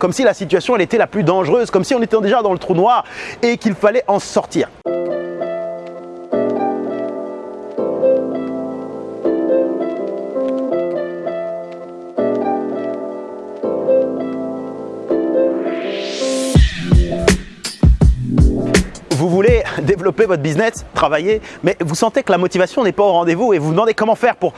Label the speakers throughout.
Speaker 1: comme si la situation était la plus dangereuse, comme si on était déjà dans le trou noir et qu'il fallait en sortir. Développer votre business, travailler, mais vous sentez que la motivation n'est pas au rendez-vous et vous vous demandez comment faire pour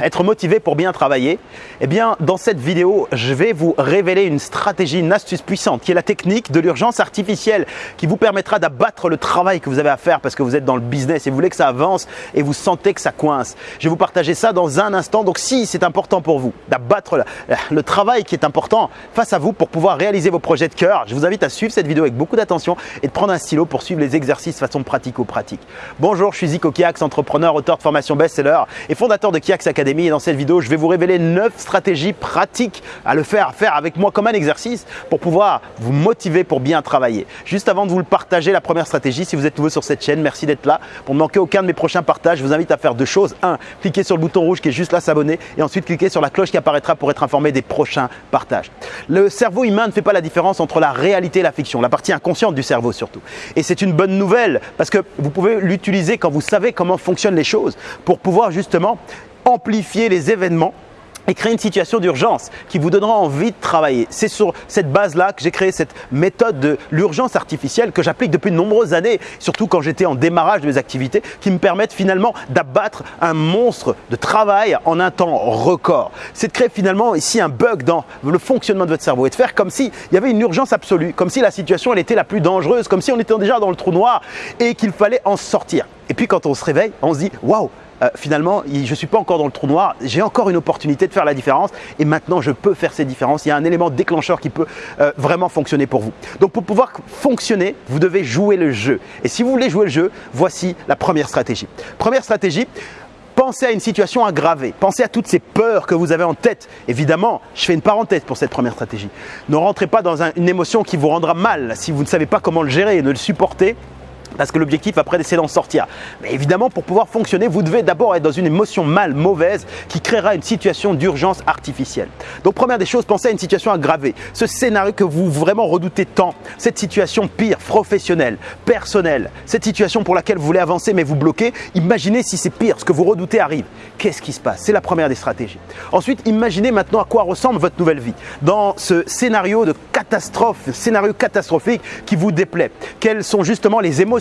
Speaker 1: être motivé pour bien travailler, eh bien dans cette vidéo, je vais vous révéler une stratégie, une astuce puissante qui est la technique de l'urgence artificielle qui vous permettra d'abattre le travail que vous avez à faire parce que vous êtes dans le business et vous voulez que ça avance et vous sentez que ça coince. Je vais vous partager ça dans un instant. Donc si c'est important pour vous d'abattre le, travail qui est important face à vous pour pouvoir réaliser vos projets de cœur, je vous invite à suivre cette vidéo avec beaucoup d'attention et de prendre un stylo pour suivre les exercices façon pratico-pratique. Bonjour, je suis Zico Kiax, entrepreneur, auteur de formation best-seller et fondateur de Kiax Academy. Et dans cette vidéo, je vais vous révéler 9 stratégies pratiques à le faire, à faire avec moi comme un exercice pour pouvoir vous motiver pour bien travailler. Juste avant de vous le partager, la première stratégie, si vous êtes nouveau sur cette chaîne, merci d'être là. Pour ne manquer aucun de mes prochains partages, je vous invite à faire deux choses. Un, cliquez sur le bouton rouge qui est juste là, s'abonner et ensuite cliquez sur la cloche qui apparaîtra pour être informé des prochains partages. Le cerveau humain ne fait pas la différence entre la réalité et la fiction, la partie inconsciente du cerveau surtout. Et c'est une bonne nouvelle parce que vous pouvez l'utiliser quand vous savez comment fonctionnent les choses pour pouvoir justement amplifier les événements et créer une situation d'urgence qui vous donnera envie de travailler. C'est sur cette base-là que j'ai créé cette méthode de l'urgence artificielle que j'applique depuis de nombreuses années, surtout quand j'étais en démarrage de mes activités, qui me permettent finalement d'abattre un monstre de travail en un temps record. C'est de créer finalement ici un bug dans le fonctionnement de votre cerveau et de faire comme s'il y avait une urgence absolue, comme si la situation elle était la plus dangereuse, comme si on était déjà dans le trou noir et qu'il fallait en sortir. Et puis quand on se réveille, on se dit « waouh, euh, finalement, je ne suis pas encore dans le trou noir, j'ai encore une opportunité de faire la différence et maintenant je peux faire ces différences. Il y a un élément déclencheur qui peut euh, vraiment fonctionner pour vous. Donc pour pouvoir fonctionner, vous devez jouer le jeu. Et si vous voulez jouer le jeu, voici la première stratégie. Première stratégie, Pensez à une situation aggravée. Pensez à toutes ces peurs que vous avez en tête. Évidemment, je fais une parenthèse pour cette première stratégie. Ne rentrez pas dans une émotion qui vous rendra mal si vous ne savez pas comment le gérer et ne le supporter parce que l'objectif après c'est d'en sortir. Mais évidemment pour pouvoir fonctionner vous devez d'abord être dans une émotion mal, mauvaise qui créera une situation d'urgence artificielle. Donc première des choses, pensez à une situation aggravée. Ce scénario que vous vraiment redoutez tant, cette situation pire, professionnelle, personnelle, cette situation pour laquelle vous voulez avancer mais vous bloquez, imaginez si c'est pire, ce que vous redoutez arrive. Qu'est-ce qui se passe? C'est la première des stratégies. Ensuite, imaginez maintenant à quoi ressemble votre nouvelle vie. Dans ce scénario de catastrophe, scénario catastrophique qui vous déplaît. Quelles sont justement les émotions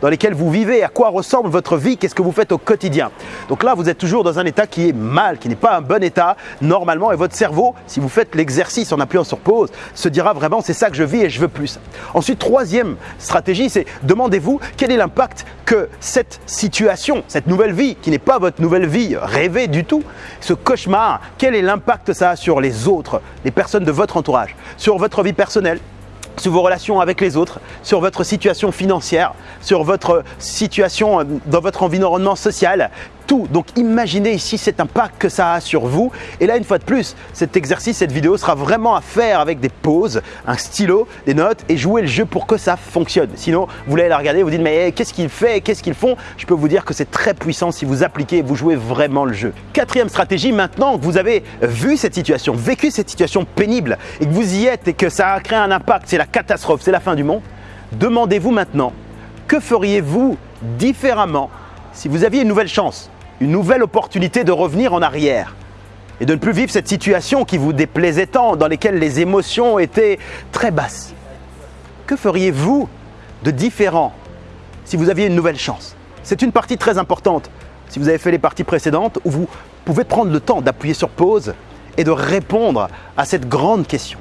Speaker 1: dans lesquelles vous vivez, à quoi ressemble votre vie, qu'est-ce que vous faites au quotidien. Donc là, vous êtes toujours dans un état qui est mal, qui n'est pas un bon état normalement et votre cerveau, si vous faites l'exercice en appuyant sur pause, se dira vraiment c'est ça que je vis et je veux plus. Ensuite, troisième stratégie, c'est demandez-vous quel est l'impact que cette situation, cette nouvelle vie, qui n'est pas votre nouvelle vie rêvée du tout, ce cauchemar, quel est l'impact ça a sur les autres, les personnes de votre entourage, sur votre vie personnelle, sur vos relations avec les autres, sur votre situation financière, sur votre situation euh, dans votre environnement social, Donc imaginez ici cet impact que ça a sur vous. Et là, une fois de plus, cet exercice, cette vidéo sera vraiment à faire avec des pauses, un stylo, des notes et jouer le jeu pour que ça fonctionne. Sinon, vous allez la regarder, vous dites mais qu'est-ce qu'il fait, qu'est-ce qu'ils font? Je peux vous dire que c'est très puissant si vous appliquez vous jouez vraiment le jeu. Quatrième stratégie, maintenant que vous avez vu cette situation, vécu cette situation pénible et que vous y êtes et que ça a créé un impact, c'est la catastrophe, c'est la fin du monde, demandez-vous maintenant que feriez-vous différemment si vous aviez une nouvelle chance? Une nouvelle opportunité de revenir en arrière et de ne plus vivre cette situation qui vous déplaisait tant, dans laquelle les émotions étaient très basses. Que feriez-vous de différent si vous aviez une nouvelle chance? C'est une partie très importante. Si vous avez fait les parties précédentes, où vous pouvez prendre le temps d'appuyer sur pause et de répondre à cette grande question.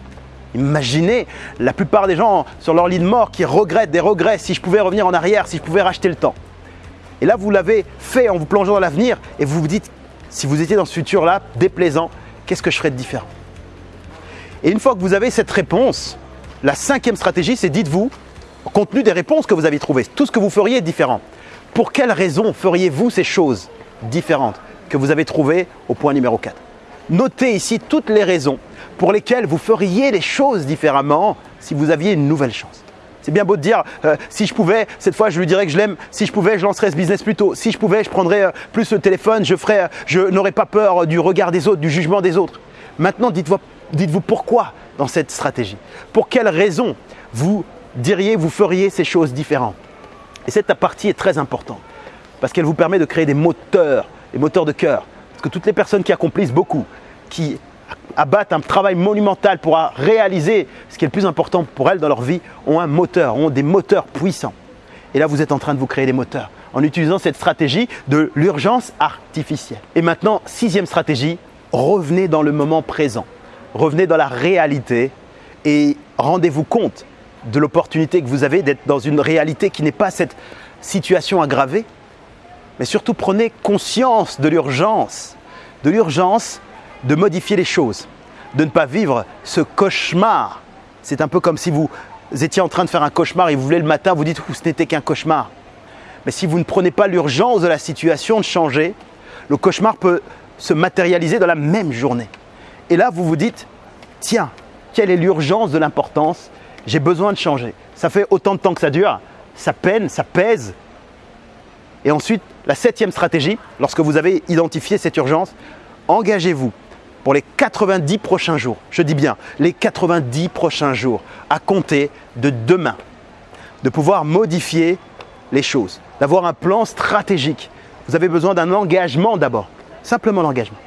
Speaker 1: Imaginez la plupart des gens sur leur lit de mort qui regrettent des regrets si je pouvais revenir en arrière, si je pouvais racheter le temps. Et là, vous l'avez fait en vous plongeant dans l'avenir et vous vous dites, si vous étiez dans ce futur-là, déplaisant, qu'est-ce que je ferais de différent? Et une fois que vous avez cette réponse, la cinquième stratégie, c'est dites-vous, compte tenu des réponses que vous avez trouvées, tout ce que vous feriez est différent. Pour quelles raisons feriez-vous ces choses différentes que vous avez trouvées au point numéro 4 Notez ici toutes les raisons pour lesquelles vous feriez les choses différemment si vous aviez une nouvelle chance. C'est bien beau de dire, euh, si je pouvais, cette fois je lui dirais que je l'aime, si je pouvais, je lancerais ce business plus tôt, si je pouvais, je prendrais euh, plus le téléphone, je, ferais, je n'aurais pas peur du regard des autres, du jugement des autres. Maintenant, dites-vous dites pourquoi dans cette stratégie? Pour quelles raisons vous diriez, vous feriez ces choses différentes? Et cette partie est très importante parce qu'elle vous permet de créer des moteurs, des moteurs de cœur. Parce que toutes les personnes qui accomplissent beaucoup, qui abattent un travail monumental pour réaliser ce qui est le plus important pour elles dans leur vie, ont un moteur, ont des moteurs puissants. Et là, vous êtes en train de vous créer des moteurs en utilisant cette stratégie de l'urgence artificielle. Et maintenant, sixième stratégie, revenez dans le moment présent. Revenez dans la réalité et rendez-vous compte de l'opportunité que vous avez d'être dans une réalité qui n'est pas cette situation aggravée, mais surtout prenez conscience de l'urgence, de l'urgence de modifier les choses, de ne pas vivre ce cauchemar. C'est un peu comme si vous étiez en train de faire un cauchemar et vous voulez le matin, vous dites ce n'était qu'un cauchemar. Mais si vous ne prenez pas l'urgence de la situation de changer, le cauchemar peut se matérialiser dans la même journée. Et là, vous vous dites, tiens, quelle est l'urgence de l'importance? J'ai besoin de changer. Ça fait autant de temps que ça dure, ça peine, ça pèse. Et ensuite, la septième stratégie, lorsque vous avez identifié cette urgence, engagez-vous pour les 90 prochains jours, je dis bien les 90 prochains jours, à compter de demain, de pouvoir modifier les choses, d'avoir un plan stratégique. Vous avez besoin d'un engagement d'abord, simplement l'engagement.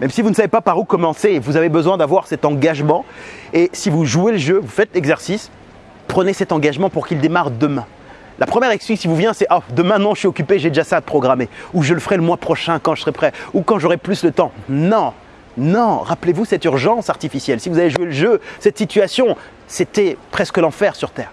Speaker 1: Même si vous ne savez pas par où commencer, vous avez besoin d'avoir cet engagement. Et si vous jouez le jeu, vous faites l'exercice, prenez cet engagement pour qu'il démarre demain. La première excuse qui vous vient, c'est oh, demain non, je suis occupé, j'ai déjà ça à programmer. Ou je le ferai le mois prochain quand je serai prêt. Ou quand j'aurai plus de temps. Non, non, rappelez-vous cette urgence artificielle. Si vous avez joué le jeu, cette situation, c'était presque l'enfer sur Terre.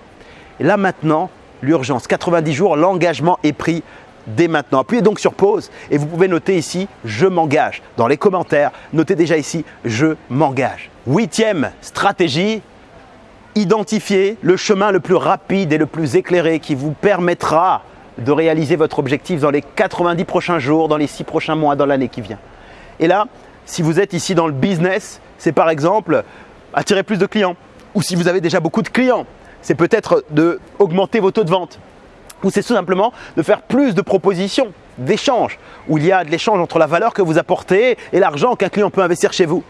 Speaker 1: Et là maintenant, l'urgence, 90 jours, l'engagement est pris dès maintenant. Appuyez donc sur pause et vous pouvez noter ici « Je m'engage ». Dans les commentaires, notez déjà ici « Je m'engage ». Huitième stratégie, identifier le chemin le plus rapide et le plus éclairé qui vous permettra de réaliser votre objectif dans les 90 prochains jours, dans les 6 prochains mois, dans l'année qui vient. Et là, si vous êtes ici dans le business, c'est par exemple attirer plus de clients. Ou si vous avez déjà beaucoup de clients, c'est peut-être d'augmenter vos taux de vente. Ou c'est tout simplement de faire plus de propositions, d'échanges, où il y a de l'échange entre la valeur que vous apportez et l'argent qu'un client peut investir chez vous.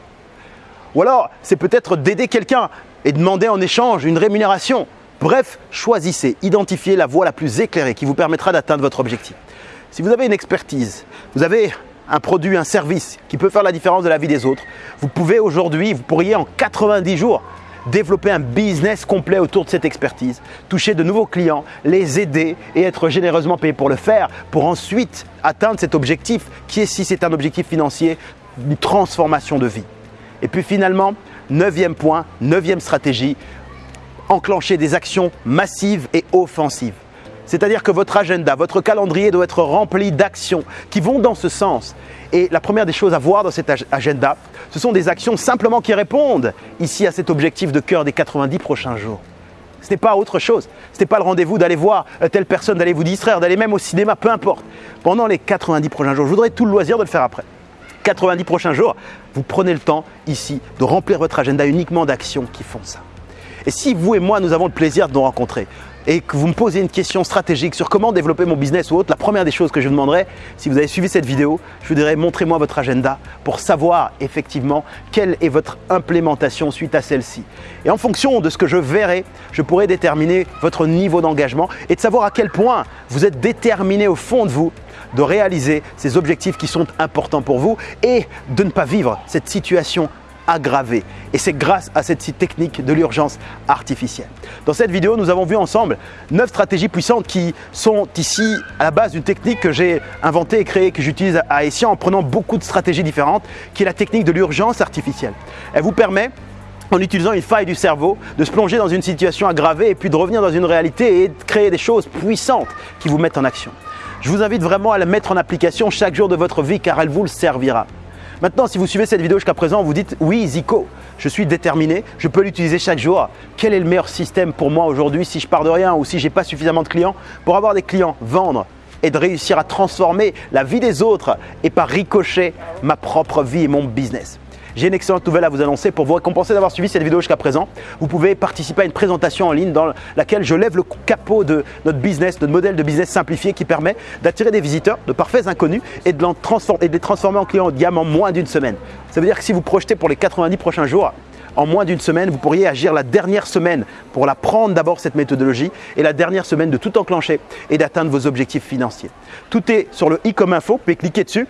Speaker 1: Ou alors, c'est peut-être d'aider quelqu'un et demander en échange une rémunération. Bref, choisissez, identifiez la voie la plus éclairée qui vous permettra d'atteindre votre objectif. Si vous avez une expertise, vous avez un produit, un service qui peut faire la différence de la vie des autres, vous pouvez aujourd'hui, vous pourriez en 90 jours développer un business complet autour de cette expertise, toucher de nouveaux clients, les aider et être généreusement payé pour le faire, pour ensuite atteindre cet objectif qui est, si c'est un objectif financier, une transformation de vie. Et puis finalement, neuvième point, neuvième stratégie, enclencher des actions massives et offensives. C'est-à-dire que votre agenda, votre calendrier doit être rempli d'actions qui vont dans ce sens. Et la première des choses à voir dans cet agenda, ce sont des actions simplement qui répondent ici à cet objectif de cœur des 90 prochains jours. Ce n'est pas autre chose. Ce n'est pas le rendez-vous d'aller voir telle personne, d'aller vous distraire, d'aller même au cinéma, peu importe. Pendant les 90 prochains jours, je voudrais tout le loisir de le faire après. 90 prochains jours, vous prenez le temps ici de remplir votre agenda uniquement d'actions qui font ça. Et si vous et moi, nous avons le plaisir de nous rencontrer, et que vous me posez une question stratégique sur comment développer mon business ou autre, la première des choses que je vous demanderai, si vous avez suivi cette vidéo, je vous dirais montrez-moi votre agenda pour savoir effectivement quelle est votre implémentation suite à celle-ci. Et en fonction de ce que je verrai, je pourrai déterminer votre niveau d'engagement et de savoir à quel point vous êtes déterminé au fond de vous de réaliser ces objectifs qui sont importants pour vous et de ne pas vivre cette situation aggravé. Et c'est grâce à cette technique de l'urgence artificielle. Dans cette vidéo, nous avons vu ensemble 9 stratégies puissantes qui sont ici à la base d'une technique que j'ai inventée et créée, que j'utilise à Essia en prenant beaucoup de stratégies différentes, qui est la technique de l'urgence artificielle. Elle vous permet en utilisant une faille du cerveau, de se plonger dans une situation aggravée et puis de revenir dans une réalité et de créer des choses puissantes qui vous mettent en action. Je vous invite vraiment à la mettre en application chaque jour de votre vie car elle vous le servira. Maintenant, si vous suivez cette vidéo jusqu'à présent, vous dites oui, Zico, je suis déterminé, je peux l'utiliser chaque jour. Quel est le meilleur système pour moi aujourd'hui si je pars de rien ou si je n'ai pas suffisamment de clients Pour avoir des clients, vendre et de réussir à transformer la vie des autres et par ricochet ma propre vie et mon business? J'ai une excellente nouvelle à vous annoncer pour vous récompenser d'avoir suivi cette vidéo jusqu'à présent. Vous pouvez participer à une présentation en ligne dans laquelle je lève le capot de notre business, notre modèle de business simplifié qui permet d'attirer des visiteurs, de parfaits inconnus et de, les transformer en clients haut de gamme en moins d'une semaine. Ça veut dire que si vous projetez pour les 90 prochains jours, En moins d'une semaine, vous pourriez agir la dernière semaine pour la prendre d'abord cette méthodologie et la dernière semaine de tout enclencher et d'atteindre vos objectifs financiers. Tout est sur le i comme info, vous pouvez cliquer dessus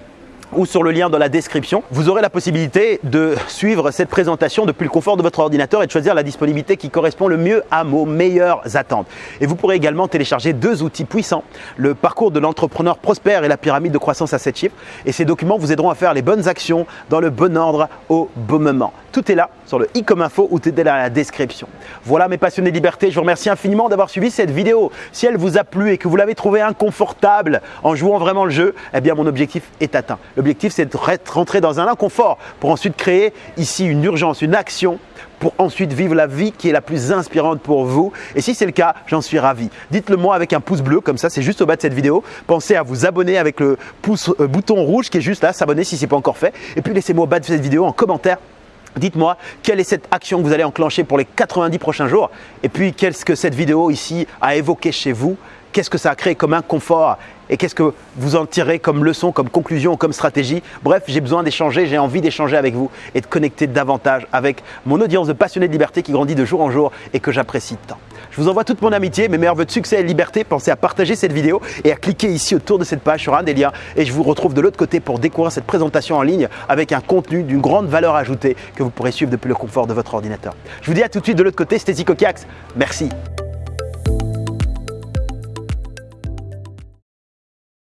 Speaker 1: ou sur le lien dans la description. Vous aurez la possibilité de suivre cette présentation depuis le confort de votre ordinateur et de choisir la disponibilité qui correspond le mieux à vos meilleures attentes. Et vous pourrez également télécharger deux outils puissants, le parcours de l'entrepreneur prospère et la pyramide de croissance à 7 chiffres. Et ces documents vous aideront à faire les bonnes actions dans le bon ordre au bon moment. Tout est là sur le i comme info ou tout est dans la description. Voilà mes passionnés de liberté, je vous remercie infiniment d'avoir suivi cette vidéo. Si elle vous a plu et que vous l'avez trouvé inconfortable en jouant vraiment le jeu, eh bien mon objectif est atteint. L'objectif, c'est de rentrer dans un inconfort pour ensuite créer ici une urgence, une action pour ensuite vivre la vie qui est la plus inspirante pour vous. Et si c'est le cas, j'en suis ravi. Dites-le moi avec un pouce bleu, comme ça, c'est juste au bas de cette vidéo. Pensez à vous abonner avec le euh, bouton rouge qui est juste là, s'abonner si ce n'est pas encore fait. Et puis laissez-moi au bas de cette vidéo en commentaire Dites-moi quelle est cette action que vous allez enclencher pour les 90 prochains jours? Et puis qu'est-ce que cette vidéo ici a évoqué chez vous, qu'est-ce que ça a créé comme inconfort et qu'est-ce que vous en tirez comme leçon, comme conclusion, comme stratégie. Bref, j'ai besoin d'échanger, j'ai envie d'échanger avec vous et de connecter davantage avec mon audience de passionnés de liberté qui grandit de jour en jour et que j'apprécie tant. Je vous envoie toute mon amitié, mes meilleurs voeux de succès et de liberté. Pensez à partager cette vidéo et à cliquer ici autour de cette page sur un des liens et je vous retrouve de l'autre côté pour découvrir cette présentation en ligne avec un contenu d'une grande valeur ajoutée que vous pourrez suivre depuis le confort de votre ordinateur. Je vous dis à tout de suite de l'autre côté, c'était Zico Merci.